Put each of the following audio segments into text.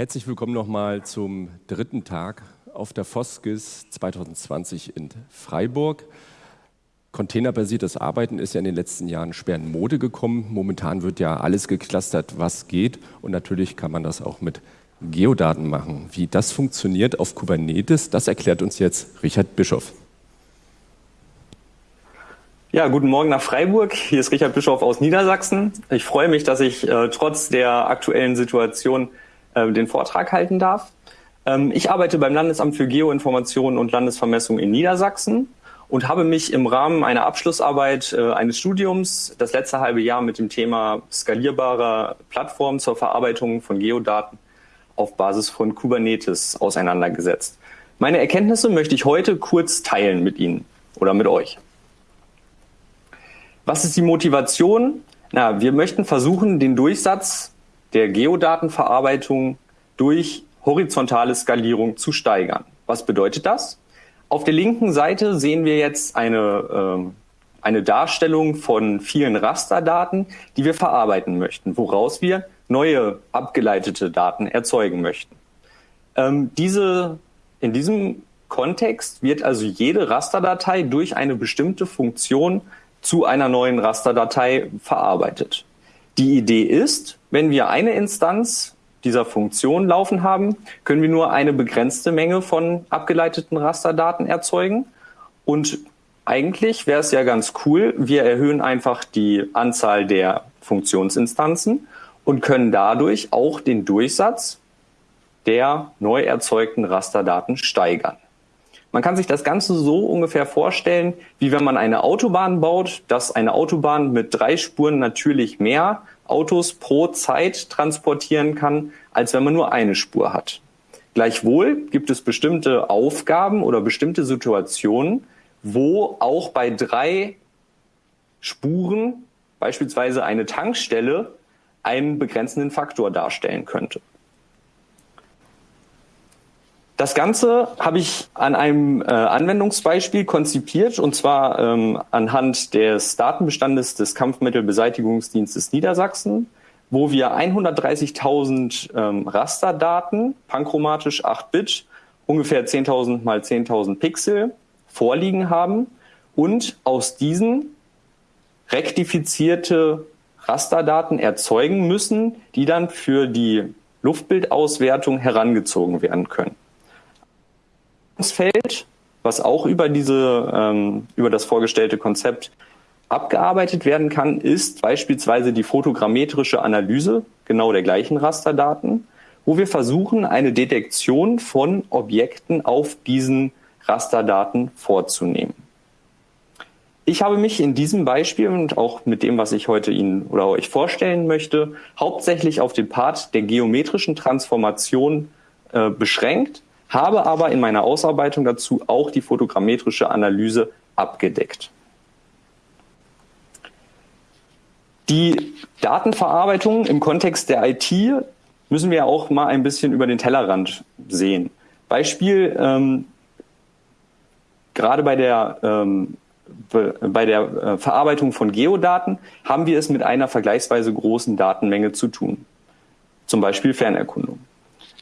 Herzlich willkommen nochmal zum dritten Tag auf der Foskis 2020 in Freiburg. Containerbasiertes Arbeiten ist ja in den letzten Jahren schwer in Mode gekommen. Momentan wird ja alles geclustert, was geht. Und natürlich kann man das auch mit Geodaten machen. Wie das funktioniert auf Kubernetes, das erklärt uns jetzt Richard Bischoff. Ja, guten Morgen nach Freiburg. Hier ist Richard Bischoff aus Niedersachsen. Ich freue mich, dass ich äh, trotz der aktuellen Situation äh, den Vortrag halten darf. Ähm, ich arbeite beim Landesamt für Geoinformation und Landesvermessung in Niedersachsen und habe mich im Rahmen einer Abschlussarbeit äh, eines Studiums das letzte halbe Jahr mit dem Thema skalierbarer Plattformen zur Verarbeitung von Geodaten auf Basis von Kubernetes auseinandergesetzt. Meine Erkenntnisse möchte ich heute kurz teilen mit Ihnen oder mit euch. Was ist die Motivation? Na, wir möchten versuchen, den Durchsatz der Geodatenverarbeitung durch horizontale Skalierung zu steigern. Was bedeutet das? Auf der linken Seite sehen wir jetzt eine, äh, eine Darstellung von vielen Rasterdaten, die wir verarbeiten möchten, woraus wir neue abgeleitete Daten erzeugen möchten. Ähm, diese, in diesem Kontext wird also jede Rasterdatei durch eine bestimmte Funktion zu einer neuen Rasterdatei verarbeitet. Die Idee ist, wenn wir eine Instanz dieser Funktion laufen haben, können wir nur eine begrenzte Menge von abgeleiteten Rasterdaten erzeugen. Und eigentlich wäre es ja ganz cool, wir erhöhen einfach die Anzahl der Funktionsinstanzen und können dadurch auch den Durchsatz der neu erzeugten Rasterdaten steigern. Man kann sich das Ganze so ungefähr vorstellen, wie wenn man eine Autobahn baut, dass eine Autobahn mit drei Spuren natürlich mehr Autos pro Zeit transportieren kann, als wenn man nur eine Spur hat. Gleichwohl gibt es bestimmte Aufgaben oder bestimmte Situationen, wo auch bei drei Spuren beispielsweise eine Tankstelle einen begrenzenden Faktor darstellen könnte. Das Ganze habe ich an einem äh, Anwendungsbeispiel konzipiert und zwar ähm, anhand des Datenbestandes des Kampfmittelbeseitigungsdienstes Niedersachsen, wo wir 130.000 ähm, Rasterdaten, panchromatisch 8-Bit, ungefähr 10.000 mal 10.000 Pixel vorliegen haben und aus diesen rektifizierte Rasterdaten erzeugen müssen, die dann für die Luftbildauswertung herangezogen werden können. Feld, was auch über diese, ähm, über das vorgestellte Konzept abgearbeitet werden kann, ist beispielsweise die fotogrammetrische Analyse genau der gleichen Rasterdaten, wo wir versuchen, eine Detektion von Objekten auf diesen Rasterdaten vorzunehmen. Ich habe mich in diesem Beispiel und auch mit dem, was ich heute Ihnen oder euch vorstellen möchte, hauptsächlich auf den Part der geometrischen Transformation äh, beschränkt, habe aber in meiner Ausarbeitung dazu auch die fotogrammetrische Analyse abgedeckt. Die Datenverarbeitung im Kontext der IT müssen wir auch mal ein bisschen über den Tellerrand sehen. Beispiel, ähm, gerade bei der, ähm, bei der äh, Verarbeitung von Geodaten haben wir es mit einer vergleichsweise großen Datenmenge zu tun. Zum Beispiel Fernerkundung.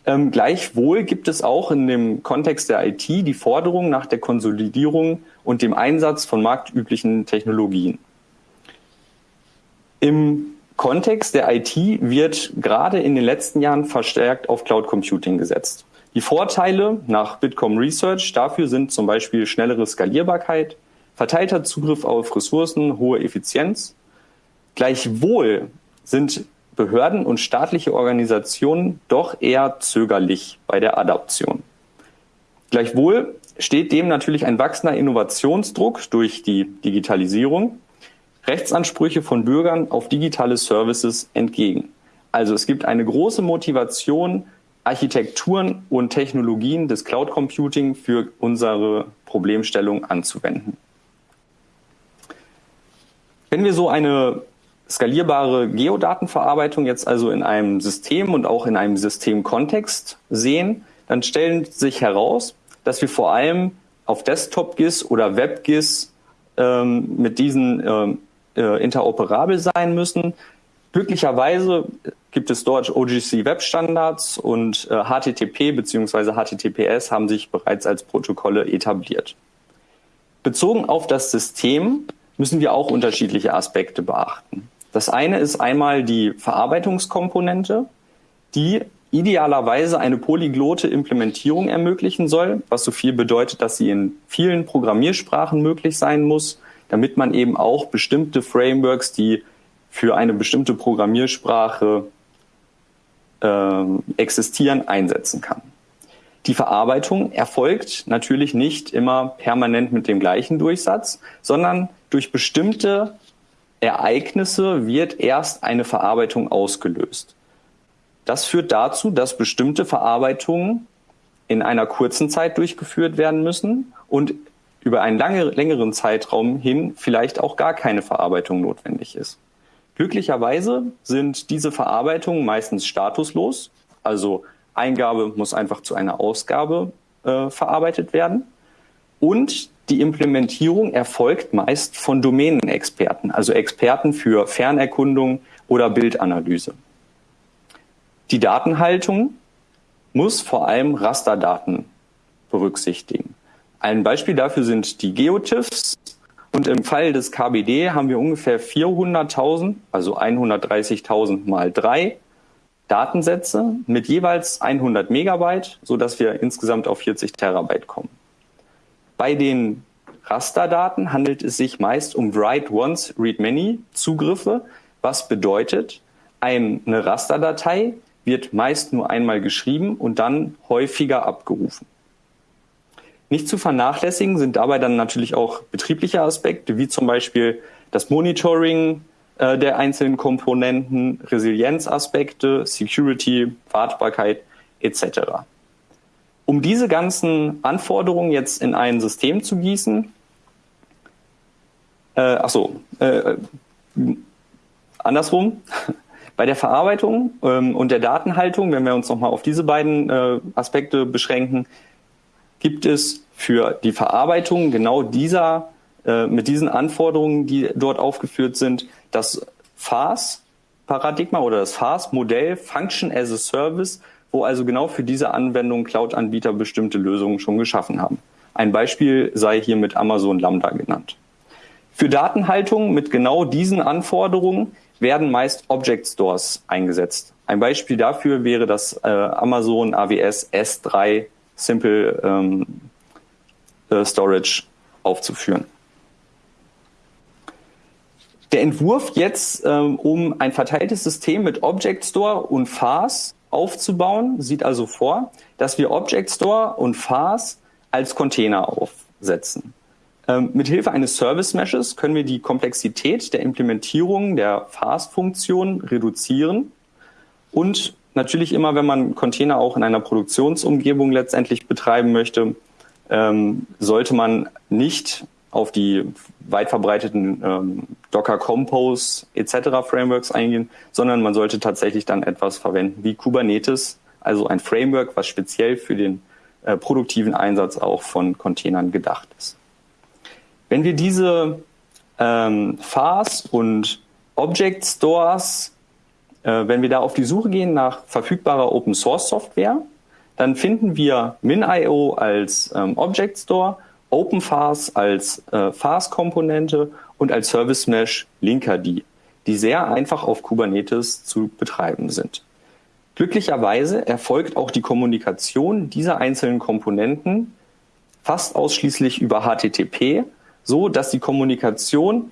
Ähm, gleichwohl gibt es auch in dem Kontext der IT die Forderung nach der Konsolidierung und dem Einsatz von marktüblichen Technologien. Im Kontext der IT wird gerade in den letzten Jahren verstärkt auf Cloud Computing gesetzt. Die Vorteile nach Bitkom Research dafür sind zum Beispiel schnellere Skalierbarkeit, verteilter Zugriff auf Ressourcen, hohe Effizienz. Gleichwohl sind Behörden und staatliche Organisationen doch eher zögerlich bei der Adaption. Gleichwohl steht dem natürlich ein wachsender Innovationsdruck durch die Digitalisierung, Rechtsansprüche von Bürgern auf digitale Services entgegen. Also es gibt eine große Motivation, Architekturen und Technologien des Cloud Computing für unsere Problemstellung anzuwenden. Wenn wir so eine skalierbare Geodatenverarbeitung jetzt also in einem System und auch in einem Systemkontext sehen, dann stellen sich heraus, dass wir vor allem auf Desktop-GIS oder Web-GIS ähm, mit diesen ähm, äh, interoperabel sein müssen. Glücklicherweise gibt es dort OGC Web Standards und äh, HTTP bzw. HTTPS haben sich bereits als Protokolle etabliert. Bezogen auf das System müssen wir auch unterschiedliche Aspekte beachten. Das eine ist einmal die Verarbeitungskomponente, die idealerweise eine polyglotte Implementierung ermöglichen soll, was so viel bedeutet, dass sie in vielen Programmiersprachen möglich sein muss, damit man eben auch bestimmte Frameworks, die für eine bestimmte Programmiersprache äh, existieren, einsetzen kann. Die Verarbeitung erfolgt natürlich nicht immer permanent mit dem gleichen Durchsatz, sondern durch bestimmte Ereignisse wird erst eine Verarbeitung ausgelöst. Das führt dazu, dass bestimmte Verarbeitungen in einer kurzen Zeit durchgeführt werden müssen und über einen lange, längeren Zeitraum hin vielleicht auch gar keine Verarbeitung notwendig ist. Glücklicherweise sind diese Verarbeitungen meistens statuslos, also Eingabe muss einfach zu einer Ausgabe äh, verarbeitet werden. Und die Implementierung erfolgt meist von Domänenexperten, also Experten für Fernerkundung oder Bildanalyse. Die Datenhaltung muss vor allem Rasterdaten berücksichtigen. Ein Beispiel dafür sind die Geotiffs. Und im Fall des KBD haben wir ungefähr 400.000, also 130.000 mal drei Datensätze mit jeweils 100 Megabyte, so dass wir insgesamt auf 40 Terabyte kommen. Bei den Rasterdaten handelt es sich meist um Write Once, Read Many Zugriffe, was bedeutet, eine Rasterdatei wird meist nur einmal geschrieben und dann häufiger abgerufen. Nicht zu vernachlässigen sind dabei dann natürlich auch betriebliche Aspekte, wie zum Beispiel das Monitoring äh, der einzelnen Komponenten, Resilienzaspekte, Security, Wartbarkeit etc. Um diese ganzen Anforderungen jetzt in ein System zu gießen, äh, ach so, äh, andersrum, bei der Verarbeitung ähm, und der Datenhaltung, wenn wir uns nochmal auf diese beiden äh, Aspekte beschränken, gibt es für die Verarbeitung genau dieser, äh, mit diesen Anforderungen, die dort aufgeführt sind, das FAS-Paradigma oder das FAS-Modell Function as a Service, wo also genau für diese Anwendung Cloud-Anbieter bestimmte Lösungen schon geschaffen haben. Ein Beispiel sei hier mit Amazon Lambda genannt. Für Datenhaltung mit genau diesen Anforderungen werden meist Object Stores eingesetzt. Ein Beispiel dafür wäre das äh, Amazon AWS S3 Simple ähm, äh, Storage aufzuführen. Der Entwurf jetzt, ähm, um ein verteiltes System mit Object Store und FAS aufzubauen, sieht also vor, dass wir Object Store und FAS als Container aufsetzen. Ähm, mithilfe eines Service Meshes können wir die Komplexität der Implementierung der FAS-Funktion reduzieren und natürlich immer, wenn man Container auch in einer Produktionsumgebung letztendlich betreiben möchte, ähm, sollte man nicht auf die weit verbreiteten ähm, Docker Compose etc. Frameworks eingehen, sondern man sollte tatsächlich dann etwas verwenden wie Kubernetes, also ein Framework, was speziell für den äh, produktiven Einsatz auch von Containern gedacht ist. Wenn wir diese ähm, FAS und Object Stores, äh, wenn wir da auf die Suche gehen nach verfügbarer Open Source Software, dann finden wir MinIO als ähm, Object Store, OpenFAS als äh, FAS-Komponente und als Service Mesh Linkerd, die sehr einfach auf Kubernetes zu betreiben sind. Glücklicherweise erfolgt auch die Kommunikation dieser einzelnen Komponenten fast ausschließlich über HTTP, so dass die Kommunikation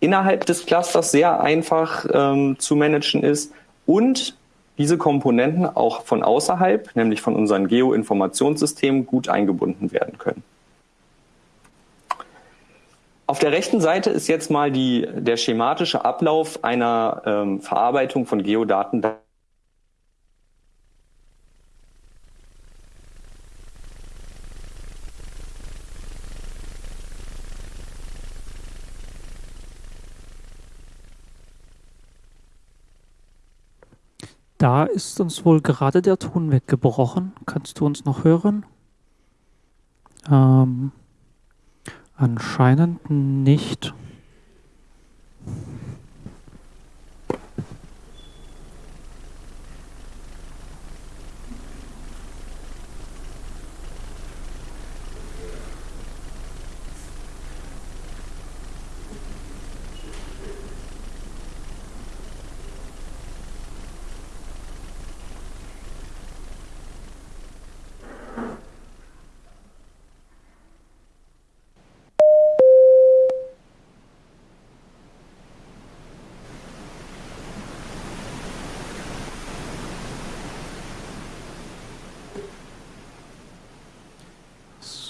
innerhalb des Clusters sehr einfach ähm, zu managen ist und diese Komponenten auch von außerhalb, nämlich von unseren Geoinformationssystemen, gut eingebunden werden können. Auf der rechten Seite ist jetzt mal die, der schematische Ablauf einer ähm, Verarbeitung von Geodaten Da ist uns wohl gerade der Ton weggebrochen. Kannst du uns noch hören? Ähm, anscheinend nicht.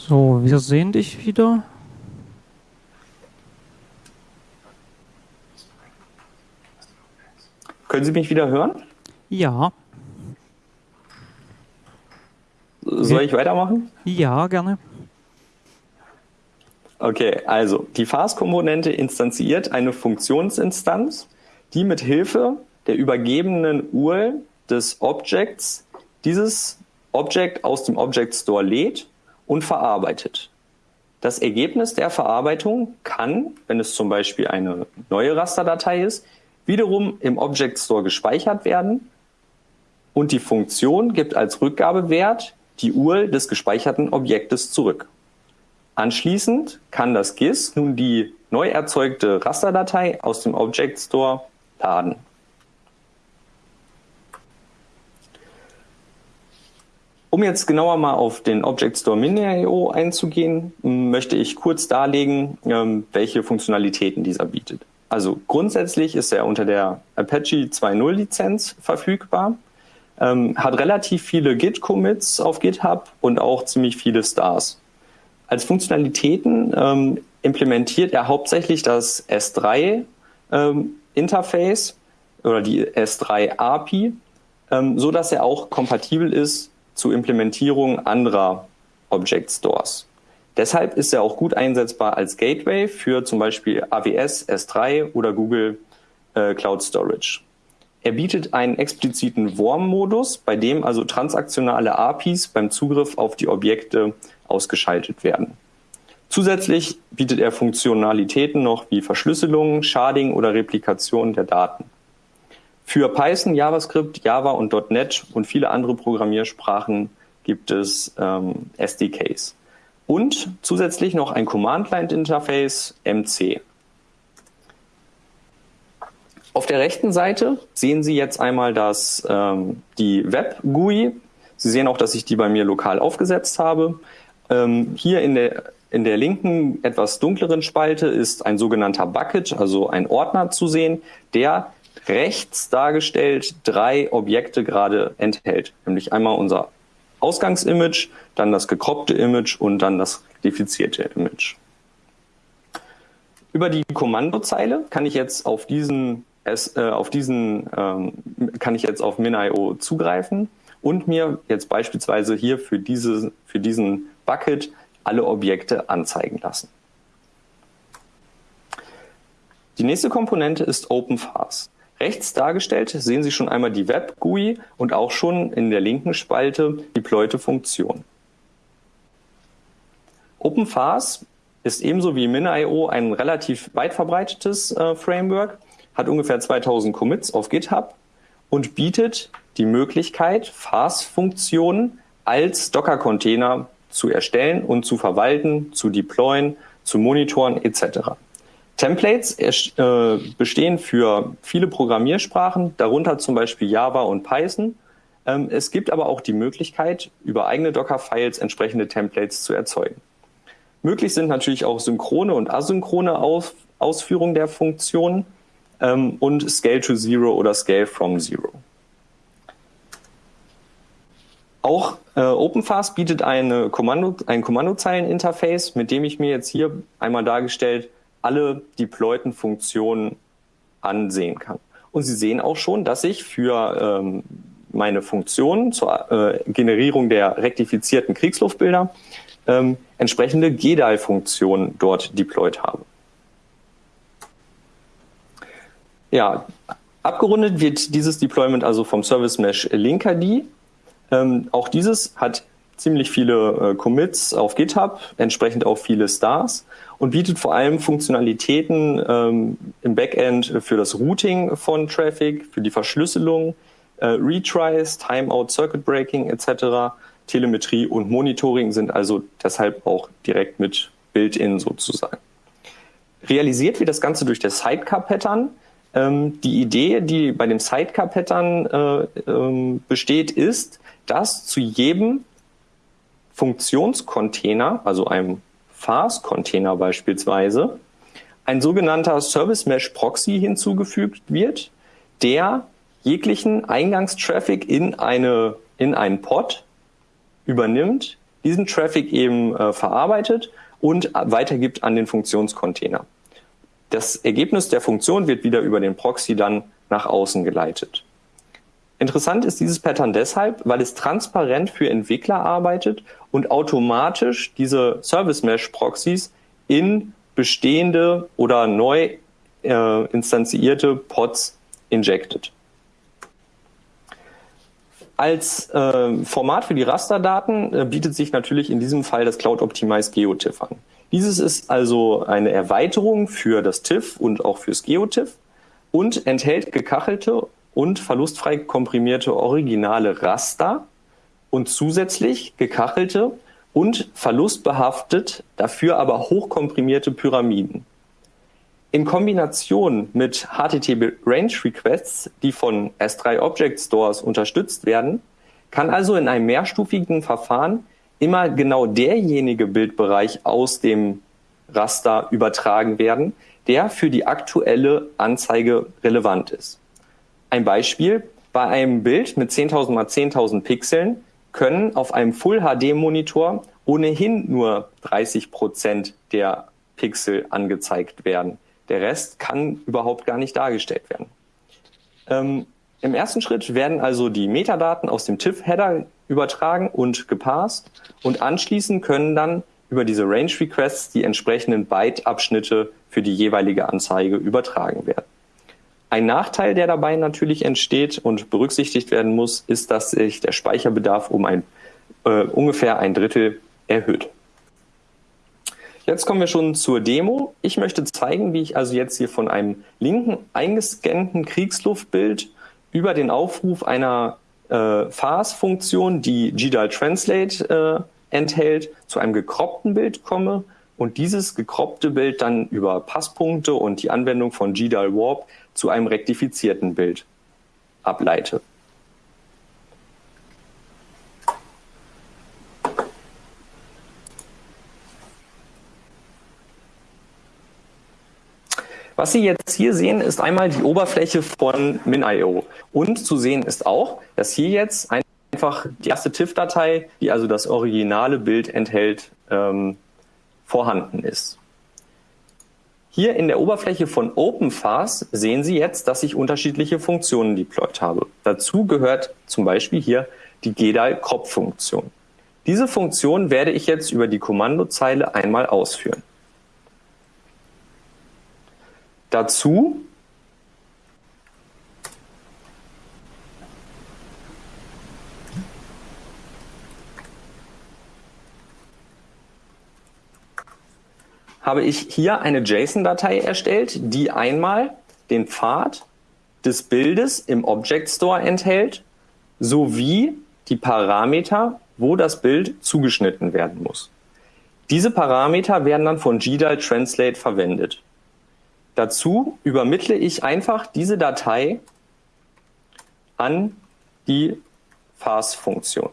So, wir sehen dich wieder. Können Sie mich wieder hören? Ja. Soll ich weitermachen? Ja, gerne. Okay, also die Fast-Komponente instanziert eine Funktionsinstanz, die mit Hilfe der übergebenen URL des Objects dieses Object aus dem Object Store lädt und verarbeitet. Das Ergebnis der Verarbeitung kann, wenn es zum Beispiel eine neue Rasterdatei ist, wiederum im Object Store gespeichert werden und die Funktion gibt als Rückgabewert die URL des gespeicherten Objektes zurück. Anschließend kann das GIS nun die neu erzeugte Rasterdatei aus dem Object Store laden. Um jetzt genauer mal auf den Object Store Mini.io einzugehen, möchte ich kurz darlegen, ähm, welche Funktionalitäten dieser bietet. Also grundsätzlich ist er unter der Apache 2.0 Lizenz verfügbar, ähm, hat relativ viele Git-Commits auf GitHub und auch ziemlich viele Stars. Als Funktionalitäten ähm, implementiert er hauptsächlich das S3 ähm, Interface oder die S3 API, so dass er auch kompatibel ist zu Implementierung anderer Object Stores. Deshalb ist er auch gut einsetzbar als Gateway für zum Beispiel AWS, S3 oder Google äh, Cloud Storage. Er bietet einen expliziten Worm-Modus, bei dem also transaktionale APIs beim Zugriff auf die Objekte ausgeschaltet werden. Zusätzlich bietet er Funktionalitäten noch wie Verschlüsselung, Sharding oder Replikation der Daten. Für Python, JavaScript, Java und .NET und viele andere Programmiersprachen gibt es ähm, SDKs. Und zusätzlich noch ein Command-Line-Interface MC. Auf der rechten Seite sehen Sie jetzt einmal das, ähm, die Web-GUI. Sie sehen auch, dass ich die bei mir lokal aufgesetzt habe. Ähm, hier in der, in der linken, etwas dunkleren Spalte ist ein sogenannter Bucket, also ein Ordner zu sehen, der rechts dargestellt drei Objekte gerade enthält. Nämlich einmal unser Ausgangsimage, dann das gekroppte Image und dann das rektifizierte Image. Über die Kommandozeile kann ich jetzt auf diesen, äh, auf diesen ähm, kann ich jetzt auf MinIO zugreifen und mir jetzt beispielsweise hier für, diese, für diesen Bucket alle Objekte anzeigen lassen. Die nächste Komponente ist OpenFAS. Rechts dargestellt sehen Sie schon einmal die Web-GUI und auch schon in der linken Spalte die Pleute-Funktion. OpenFAS ist ebenso wie MinIO ein relativ weit verbreitetes äh, Framework, hat ungefähr 2000 Commits auf GitHub und bietet die Möglichkeit, FAS-Funktionen als Docker-Container zu erstellen und zu verwalten, zu deployen, zu monitoren etc. Templates äh, bestehen für viele Programmiersprachen, darunter zum Beispiel Java und Python. Ähm, es gibt aber auch die Möglichkeit, über eigene Docker-Files entsprechende Templates zu erzeugen. Möglich sind natürlich auch synchrone und asynchrone Aus Ausführungen der Funktionen ähm, und Scale to Zero oder Scale from Zero. Auch äh, OpenFast bietet eine Kommando, ein Kommandozeileninterface, mit dem ich mir jetzt hier einmal dargestellt alle deployten Funktionen ansehen kann. Und Sie sehen auch schon, dass ich für ähm, meine Funktionen zur äh, Generierung der rektifizierten Kriegsluftbilder ähm, entsprechende GDAL-Funktionen dort deployed habe. Ja, abgerundet wird dieses Deployment also vom Service Mesh Linkerd. Ähm, auch dieses hat ziemlich viele äh, Commits auf GitHub, entsprechend auch viele Stars und bietet vor allem Funktionalitäten ähm, im Backend für das Routing von Traffic, für die Verschlüsselung, äh, Retries, Timeout, Circuit Breaking etc. Telemetrie und Monitoring sind also deshalb auch direkt mit Built-in sozusagen. Realisiert wird das Ganze durch das Sidecar-Pattern. Ähm, die Idee, die bei dem Sidecar-Pattern äh, ähm, besteht, ist, dass zu jedem Funktionscontainer, also einem FAS-Container beispielsweise, ein sogenannter Service Mesh Proxy hinzugefügt wird, der jeglichen Eingangstraffic in eine, in einen Pod übernimmt, diesen Traffic eben äh, verarbeitet und weitergibt an den Funktionscontainer. Das Ergebnis der Funktion wird wieder über den Proxy dann nach außen geleitet. Interessant ist dieses Pattern deshalb, weil es transparent für Entwickler arbeitet und automatisch diese Service Mesh Proxys in bestehende oder neu äh, instanzierte Pods injected. Als äh, Format für die Rasterdaten äh, bietet sich natürlich in diesem Fall das Cloud Optimized GeoTIFF an. Dieses ist also eine Erweiterung für das TIFF und auch fürs GeoTIFF und enthält gekachelte und verlustfrei komprimierte originale Raster und zusätzlich gekachelte und verlustbehaftet, dafür aber hochkomprimierte Pyramiden. In Kombination mit HTTP Range Requests, die von S3 Object Stores unterstützt werden, kann also in einem mehrstufigen Verfahren immer genau derjenige Bildbereich aus dem Raster übertragen werden, der für die aktuelle Anzeige relevant ist. Ein Beispiel, bei einem Bild mit 10.000 mal 10.000 Pixeln können auf einem Full HD Monitor ohnehin nur 30 Prozent der Pixel angezeigt werden. Der Rest kann überhaupt gar nicht dargestellt werden. Ähm, Im ersten Schritt werden also die Metadaten aus dem TIFF-Header übertragen und gepasst und anschließend können dann über diese Range Requests die entsprechenden Byte-Abschnitte für die jeweilige Anzeige übertragen werden. Ein Nachteil, der dabei natürlich entsteht und berücksichtigt werden muss, ist, dass sich der Speicherbedarf um ein, äh, ungefähr ein Drittel erhöht. Jetzt kommen wir schon zur Demo. Ich möchte zeigen, wie ich also jetzt hier von einem linken eingescannten Kriegsluftbild über den Aufruf einer äh, FAS-Funktion, die GDAL Translate äh, enthält, zu einem gekroppten Bild komme und dieses gekroppte Bild dann über Passpunkte und die Anwendung von GDAL Warp zu einem rektifizierten Bild ableite. Was Sie jetzt hier sehen, ist einmal die Oberfläche von MinIO. Und zu sehen ist auch, dass hier jetzt einfach die erste TIFF-Datei, die also das originale Bild enthält, ähm, vorhanden ist. Hier in der Oberfläche von OpenFAS sehen Sie jetzt, dass ich unterschiedliche Funktionen deployed habe. Dazu gehört zum Beispiel hier die GDAL-Crop-Funktion. Diese Funktion werde ich jetzt über die Kommandozeile einmal ausführen. Dazu habe ich hier eine JSON-Datei erstellt, die einmal den Pfad des Bildes im Object Store enthält, sowie die Parameter, wo das Bild zugeschnitten werden muss. Diese Parameter werden dann von GDAL Translate verwendet. Dazu übermittle ich einfach diese Datei an die FAS-Funktion.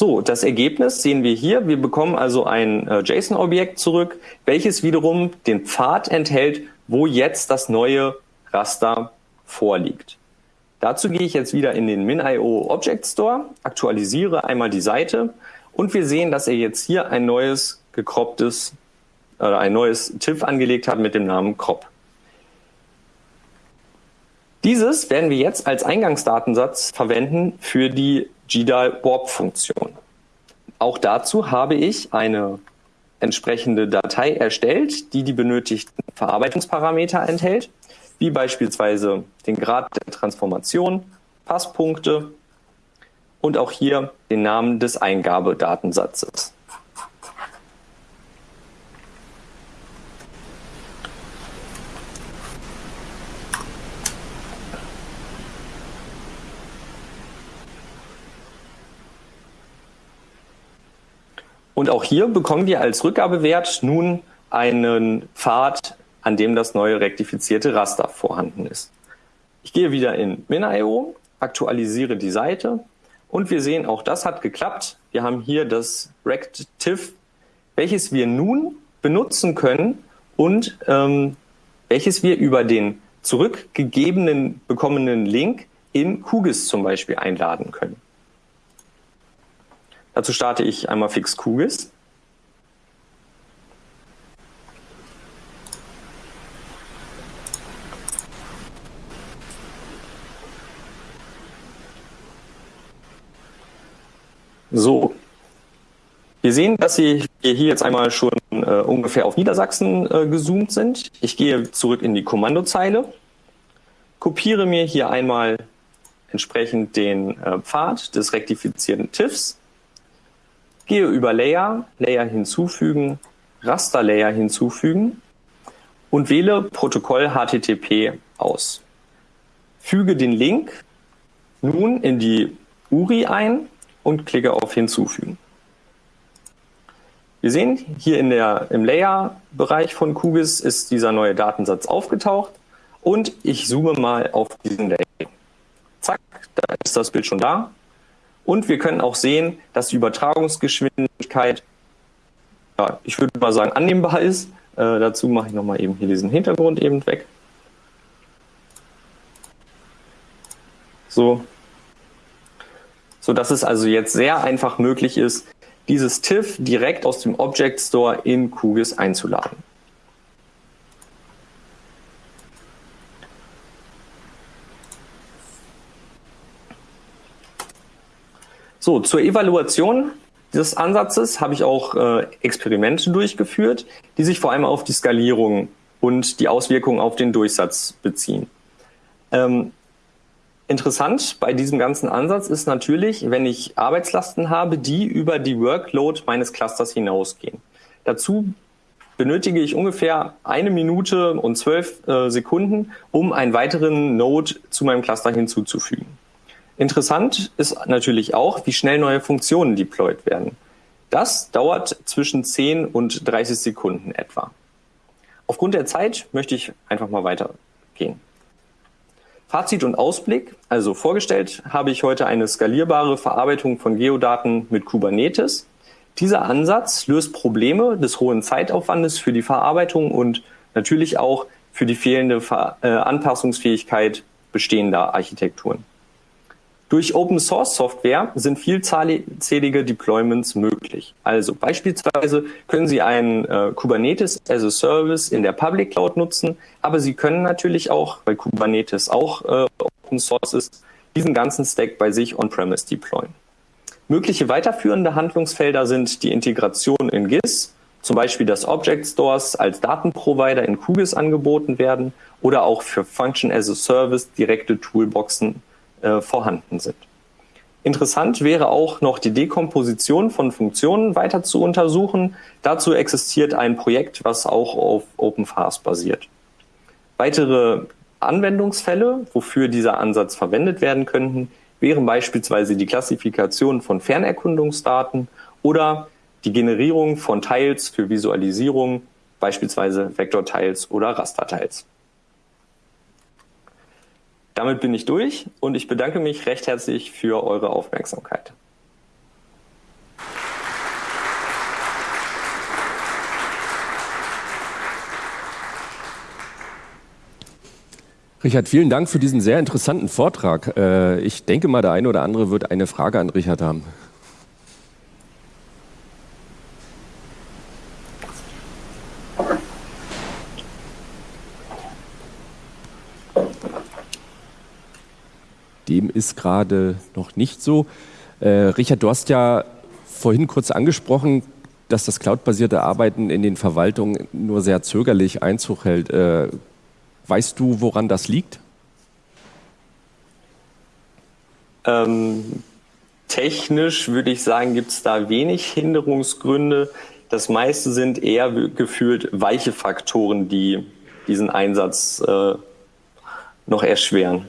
So, das Ergebnis sehen wir hier. Wir bekommen also ein äh, JSON-Objekt zurück, welches wiederum den Pfad enthält, wo jetzt das neue Raster vorliegt. Dazu gehe ich jetzt wieder in den MinIO Object Store, aktualisiere einmal die Seite und wir sehen, dass er jetzt hier ein neues gekropptes, äh, ein neues TIFF angelegt hat mit dem Namen crop. Dieses werden wir jetzt als Eingangsdatensatz verwenden für die GDAL-Warp-Funktion. Auch dazu habe ich eine entsprechende Datei erstellt, die die benötigten Verarbeitungsparameter enthält, wie beispielsweise den Grad der Transformation, Passpunkte und auch hier den Namen des Eingabedatensatzes. Und auch hier bekommen wir als Rückgabewert nun einen Pfad, an dem das neue rektifizierte Raster vorhanden ist. Ich gehe wieder in MinIO, aktualisiere die Seite und wir sehen, auch das hat geklappt. Wir haben hier das RectTIFF, welches wir nun benutzen können und ähm, welches wir über den zurückgegebenen bekommenen Link in QGIS zum Beispiel einladen können. Dazu starte ich einmal fix QGIS. So, wir sehen, dass Sie hier jetzt einmal schon äh, ungefähr auf Niedersachsen äh, gezoomt sind. Ich gehe zurück in die Kommandozeile, kopiere mir hier einmal entsprechend den äh, Pfad des rektifizierten TIFFs, gehe über Layer, Layer hinzufügen, Raster-Layer hinzufügen und wähle Protokoll HTTP aus. Füge den Link nun in die URI ein und klicke auf Hinzufügen. Wir sehen hier in der, im Layer-Bereich von QGIS ist dieser neue Datensatz aufgetaucht und ich zoome mal auf diesen Layer. Zack, da ist das Bild schon da. Und wir können auch sehen, dass die Übertragungsgeschwindigkeit, ja, ich würde mal sagen, annehmbar ist. Äh, dazu mache ich nochmal eben hier diesen Hintergrund eben weg. So, so dass es also jetzt sehr einfach möglich ist, dieses TIFF direkt aus dem Object Store in QGIS einzuladen. So, zur Evaluation des Ansatzes habe ich auch äh, Experimente durchgeführt, die sich vor allem auf die Skalierung und die Auswirkungen auf den Durchsatz beziehen. Ähm, Interessant bei diesem ganzen Ansatz ist natürlich, wenn ich Arbeitslasten habe, die über die Workload meines Clusters hinausgehen. Dazu benötige ich ungefähr eine Minute und zwölf äh, Sekunden, um einen weiteren Node zu meinem Cluster hinzuzufügen. Interessant ist natürlich auch, wie schnell neue Funktionen deployed werden. Das dauert zwischen 10 und 30 Sekunden etwa. Aufgrund der Zeit möchte ich einfach mal weitergehen. Fazit und Ausblick. Also vorgestellt habe ich heute eine skalierbare Verarbeitung von Geodaten mit Kubernetes. Dieser Ansatz löst Probleme des hohen Zeitaufwandes für die Verarbeitung und natürlich auch für die fehlende äh, Anpassungsfähigkeit bestehender Architekturen. Durch Open Source Software sind vielzählige Deployments möglich. Also beispielsweise können Sie einen äh, Kubernetes as a Service in der Public Cloud nutzen, aber Sie können natürlich auch, weil Kubernetes auch äh, Open Source ist, diesen ganzen Stack bei sich on-premise deployen. Mögliche weiterführende Handlungsfelder sind die Integration in GIS, zum Beispiel dass Object Stores als Datenprovider in QGIS angeboten werden oder auch für Function as a Service direkte Toolboxen äh, vorhanden sind. Interessant wäre auch noch die Dekomposition von Funktionen weiter zu untersuchen. Dazu existiert ein Projekt, was auch auf OpenFast basiert. Weitere Anwendungsfälle, wofür dieser Ansatz verwendet werden könnten, wären beispielsweise die Klassifikation von Fernerkundungsdaten oder die Generierung von Teils für Visualisierung, beispielsweise Vektorteils oder Rasterteils. Damit bin ich durch und ich bedanke mich recht herzlich für eure Aufmerksamkeit. Richard, vielen Dank für diesen sehr interessanten Vortrag. Äh, ich denke mal, der eine oder andere wird eine Frage an Richard haben. Dem ist gerade noch nicht so. Äh, Richard, du hast ja vorhin kurz angesprochen, dass das cloudbasierte Arbeiten in den Verwaltungen nur sehr zögerlich Einzug hält. Äh, weißt du, woran das liegt? Ähm, technisch würde ich sagen, gibt es da wenig Hinderungsgründe. Das meiste sind eher gefühlt weiche Faktoren, die diesen Einsatz äh, noch erschweren.